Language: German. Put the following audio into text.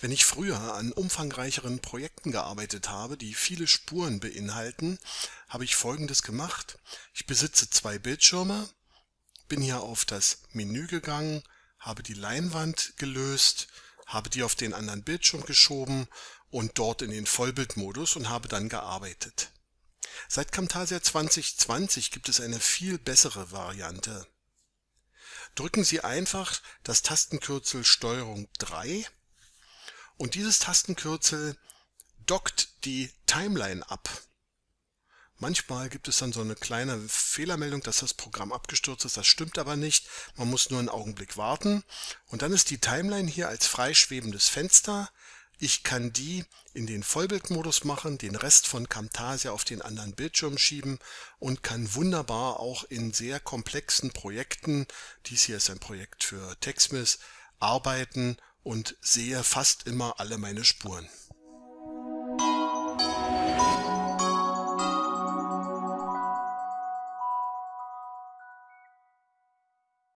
Wenn ich früher an umfangreicheren Projekten gearbeitet habe, die viele Spuren beinhalten, habe ich Folgendes gemacht. Ich besitze zwei Bildschirme, bin hier auf das Menü gegangen, habe die Leinwand gelöst, habe die auf den anderen Bildschirm geschoben und dort in den Vollbildmodus und habe dann gearbeitet. Seit Camtasia 2020 gibt es eine viel bessere Variante. Drücken Sie einfach das Tastenkürzel STRG 3 und dieses Tastenkürzel dockt die Timeline ab. Manchmal gibt es dann so eine kleine Fehlermeldung, dass das Programm abgestürzt ist. Das stimmt aber nicht. Man muss nur einen Augenblick warten. Und dann ist die Timeline hier als freischwebendes Fenster. Ich kann die in den Vollbildmodus machen, den Rest von Camtasia auf den anderen Bildschirm schieben und kann wunderbar auch in sehr komplexen Projekten, dies hier ist ein Projekt für TechSmith, arbeiten und sehe fast immer alle meine Spuren.